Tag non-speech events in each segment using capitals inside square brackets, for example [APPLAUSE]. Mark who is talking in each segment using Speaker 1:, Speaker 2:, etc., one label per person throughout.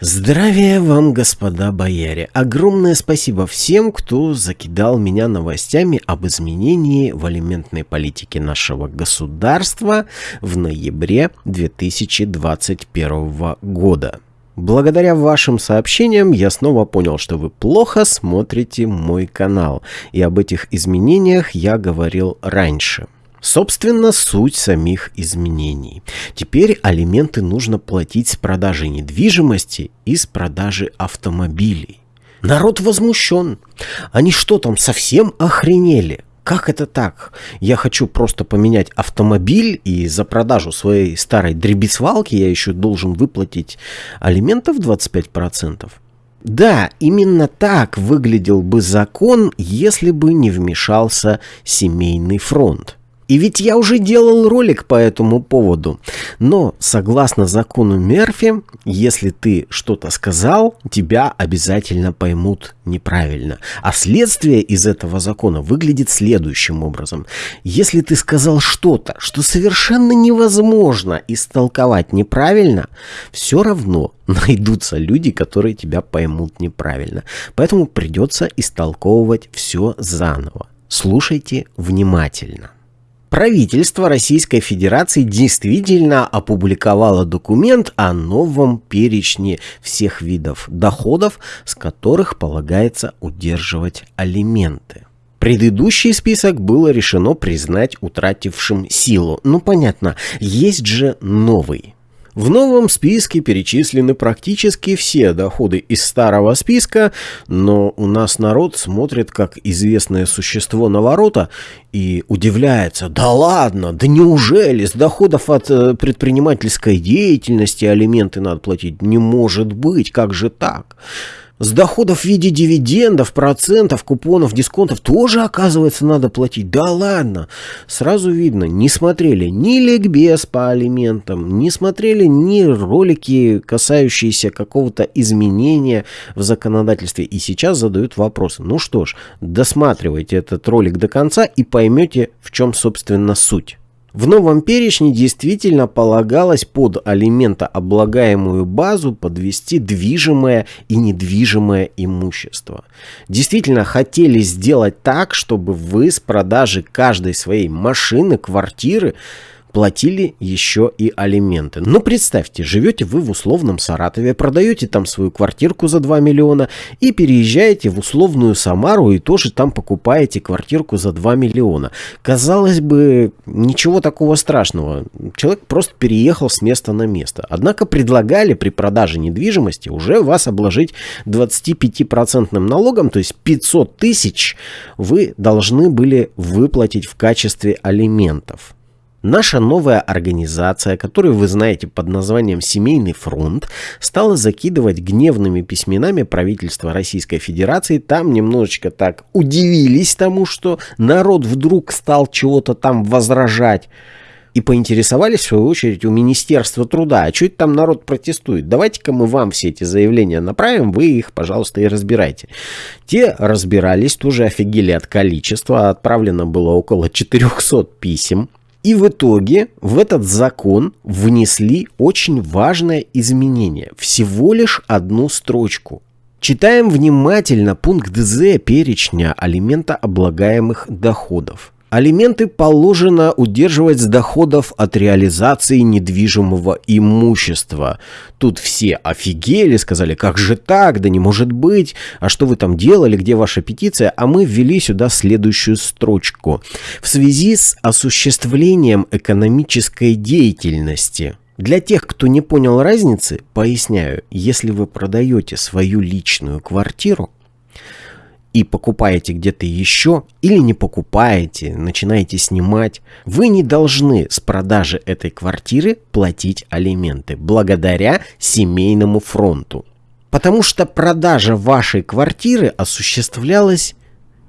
Speaker 1: Здравия вам, господа бояре! Огромное спасибо всем, кто закидал меня новостями об изменении в алиментной политике нашего государства в ноябре 2021 года. Благодаря вашим сообщениям я снова понял, что вы плохо смотрите мой канал, и об этих изменениях я говорил раньше. Собственно, суть самих изменений. Теперь алименты нужно платить с продажи недвижимости и с продажи автомобилей. Народ возмущен. Они что там, совсем охренели? Как это так? Я хочу просто поменять автомобиль, и за продажу своей старой дребесвалки я еще должен выплатить алиментов 25%? Да, именно так выглядел бы закон, если бы не вмешался семейный фронт. И ведь я уже делал ролик по этому поводу. Но, согласно закону Мерфи, если ты что-то сказал, тебя обязательно поймут неправильно. А следствие из этого закона выглядит следующим образом. Если ты сказал что-то, что совершенно невозможно истолковать неправильно, все равно [LAUGHS] найдутся люди, которые тебя поймут неправильно. Поэтому придется истолковывать все заново. Слушайте внимательно. Правительство Российской Федерации действительно опубликовало документ о новом перечне всех видов доходов, с которых полагается удерживать алименты. Предыдущий список было решено признать утратившим силу. Ну понятно, есть же новый. В новом списке перечислены практически все доходы из старого списка, но у нас народ смотрит как известное существо на ворота и удивляется, да ладно, да неужели с доходов от э, предпринимательской деятельности алименты надо платить? Не может быть, как же так? С доходов в виде дивидендов, процентов, купонов, дисконтов тоже, оказывается, надо платить. Да ладно. Сразу видно, не смотрели ни ликбез по алиментам, не смотрели ни ролики, касающиеся какого-то изменения в законодательстве. И сейчас задают вопросы. Ну что ж, досматривайте этот ролик до конца и поймете, в чем, собственно, суть. В новом перечне действительно полагалось под алиментооблагаемую базу подвести движимое и недвижимое имущество. Действительно хотели сделать так, чтобы вы с продажи каждой своей машины, квартиры платили еще и алименты. Но представьте, живете вы в условном Саратове, продаете там свою квартирку за 2 миллиона и переезжаете в условную Самару и тоже там покупаете квартирку за 2 миллиона. Казалось бы, ничего такого страшного. Человек просто переехал с места на место. Однако предлагали при продаже недвижимости уже вас обложить 25% налогом, то есть 500 тысяч вы должны были выплатить в качестве алиментов. Наша новая организация, которую вы знаете под названием «Семейный фронт», стала закидывать гневными письменами правительства Российской Федерации. Там немножечко так удивились тому, что народ вдруг стал чего-то там возражать. И поинтересовались, в свою очередь, у Министерства труда, а что это там народ протестует? Давайте-ка мы вам все эти заявления направим, вы их, пожалуйста, и разбирайте. Те разбирались, тоже офигели от количества, отправлено было около 400 писем. И в итоге в этот закон внесли очень важное изменение. Всего лишь одну строчку. Читаем внимательно пункт З перечня алимента облагаемых доходов. Алименты положено удерживать с доходов от реализации недвижимого имущества. Тут все офигели, сказали, как же так, да не может быть, а что вы там делали, где ваша петиция? А мы ввели сюда следующую строчку. В связи с осуществлением экономической деятельности. Для тех, кто не понял разницы, поясняю, если вы продаете свою личную квартиру, и покупаете где-то еще, или не покупаете, начинаете снимать, вы не должны с продажи этой квартиры платить алименты благодаря семейному фронту. Потому что продажа вашей квартиры осуществлялась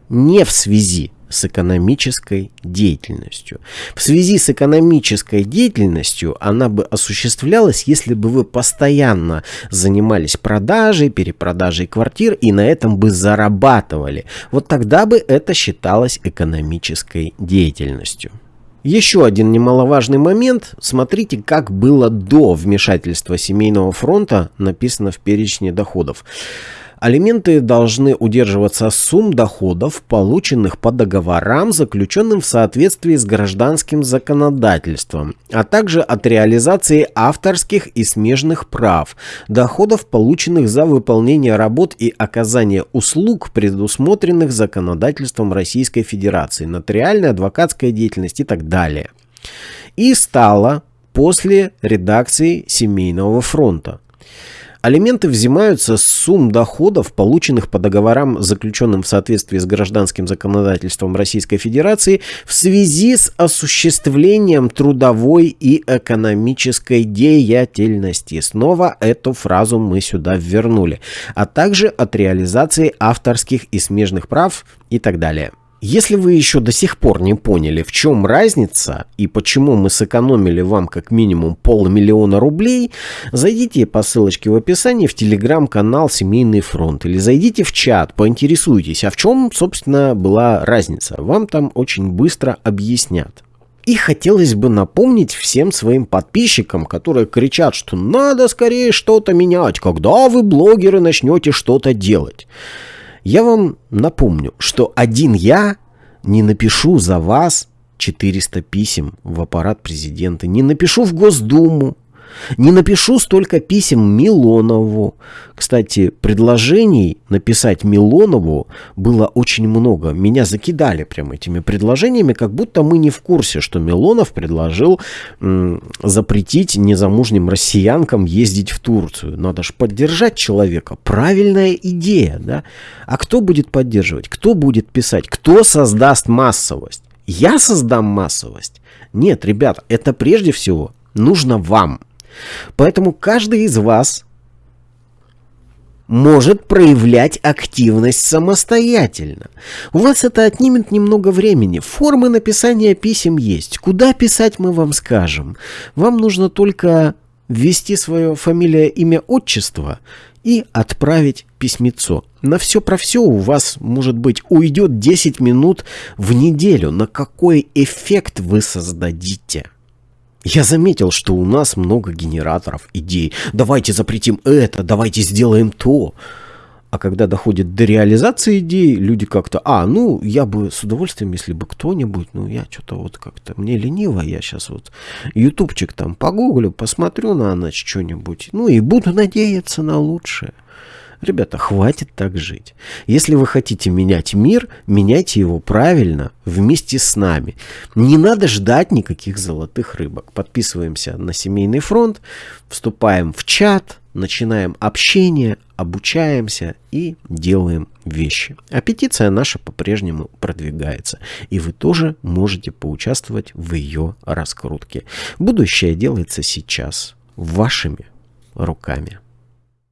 Speaker 1: не в связи с экономической деятельностью. В связи с экономической деятельностью она бы осуществлялась, если бы вы постоянно занимались продажей, перепродажей квартир и на этом бы зарабатывали. Вот тогда бы это считалось экономической деятельностью. Еще один немаловажный момент. Смотрите, как было до вмешательства Семейного фронта, написано в перечне доходов. Алименты должны удерживаться сумм доходов, полученных по договорам, заключенным в соответствии с гражданским законодательством, а также от реализации авторских и смежных прав, доходов, полученных за выполнение работ и оказание услуг, предусмотренных законодательством Российской Федерации, нотариальная, адвокатская деятельность и так далее. И стало после редакции Семейного фронта. Алименты взимаются с сумм доходов, полученных по договорам, заключенным в соответствии с гражданским законодательством Российской Федерации в связи с осуществлением трудовой и экономической деятельности. Снова эту фразу мы сюда вернули. А также от реализации авторских и смежных прав и так далее. Если вы еще до сих пор не поняли, в чем разница и почему мы сэкономили вам как минимум полмиллиона рублей, зайдите по ссылочке в описании в телеграм-канал «Семейный фронт» или зайдите в чат, поинтересуйтесь, а в чем, собственно, была разница. Вам там очень быстро объяснят. И хотелось бы напомнить всем своим подписчикам, которые кричат, что надо скорее что-то менять, когда вы, блогеры, начнете что-то делать. Я вам напомню, что один я не напишу за вас 400 писем в аппарат президента, не напишу в Госдуму, не напишу столько писем Милонову. Кстати, предложений написать Милонову было очень много. Меня закидали прям этими предложениями, как будто мы не в курсе, что Милонов предложил запретить незамужним россиянкам ездить в Турцию. Надо же поддержать человека. Правильная идея, да? А кто будет поддерживать? Кто будет писать? Кто создаст массовость? Я создам массовость? Нет, ребята, это прежде всего нужно вам. Поэтому каждый из вас может проявлять активность самостоятельно. У вас это отнимет немного времени. Формы написания писем есть. Куда писать мы вам скажем. Вам нужно только ввести свое фамилия, имя, отчество и отправить письмецо. На все про все у вас, может быть, уйдет 10 минут в неделю. На какой эффект вы создадите? Я заметил, что у нас много генераторов идей. Давайте запретим это, давайте сделаем то. А когда доходит до реализации идей, люди как-то, а, ну, я бы с удовольствием, если бы кто-нибудь, ну, я что-то вот как-то, мне лениво, я сейчас вот ютубчик там погуглю, посмотрю на ночь что-нибудь, ну, и буду надеяться на лучшее. Ребята, хватит так жить. Если вы хотите менять мир, меняйте его правильно, вместе с нами. Не надо ждать никаких золотых рыбок. Подписываемся на Семейный фронт, вступаем в чат, начинаем общение, обучаемся и делаем вещи. А петиция наша по-прежнему продвигается. И вы тоже можете поучаствовать в ее раскрутке. Будущее делается сейчас вашими руками.